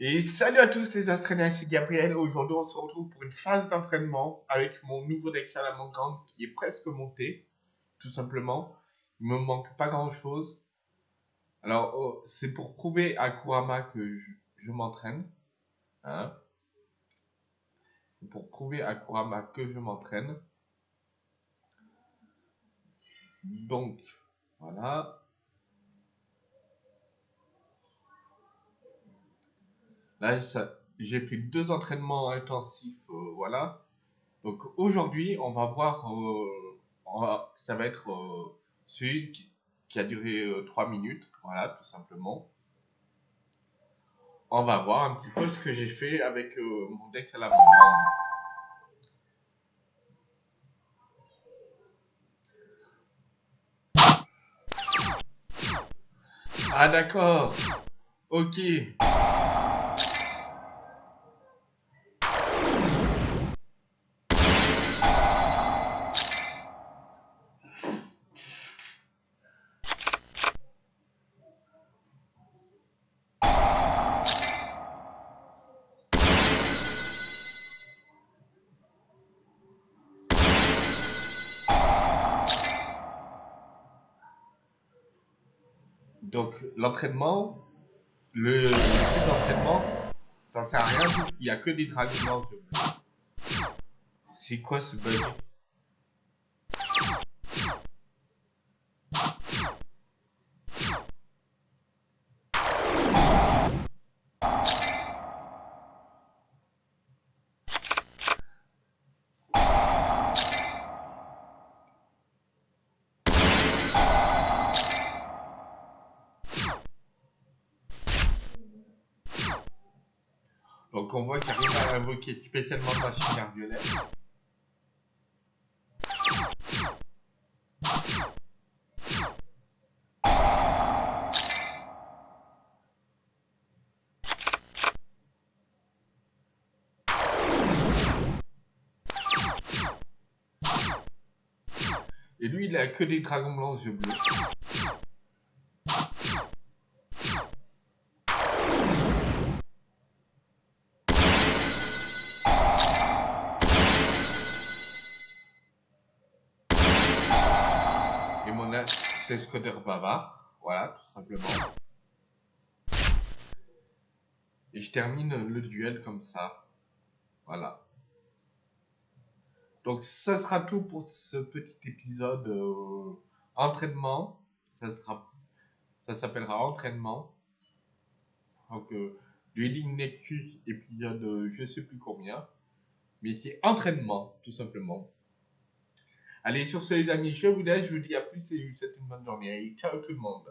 Et salut à tous les Australiens, c'est Gabriel. Aujourd'hui, on se retrouve pour une phase d'entraînement avec mon nouveau deck Salamandre qui est presque monté, tout simplement. Il me manque pas grand chose. Alors, oh, c'est pour prouver à Kurama que je, m'entraîne. Hein pour prouver à Kurama que je m'entraîne. Donc, voilà. Là, j'ai fait deux entraînements intensifs, euh, voilà. Donc aujourd'hui, on va voir, euh, ça va être euh, celui qui, a duré 3 minutes, voilà, tout simplement. On va voir un petit peu ce que j'ai fait avec mon deck à la main. Ah d'accord. Ok. Donc, l'entraînement, le, le d'entraînement, ça sert à rien, il n'y a que des dragons C'est quoi ce bug? Donc on voit qu'il arrive à invoquer spécialement machine violette. Et lui, il a que des dragons blancs yeux bleus. C'est Scoder Bavard. Voilà, tout simplement. Et je termine le duel comme ça. Voilà. Donc ça sera tout pour ce petit épisode euh, entraînement. Ça s'appellera entraînement. Donc euh, Dueling Nexus épisode euh, je sais plus combien. Mais c'est entraînement, tout simplement. Allez, sur ce, les amis, je vous laisse. Je vous dis à plus et je vous souhaite une bonne journée. Ciao tout le monde.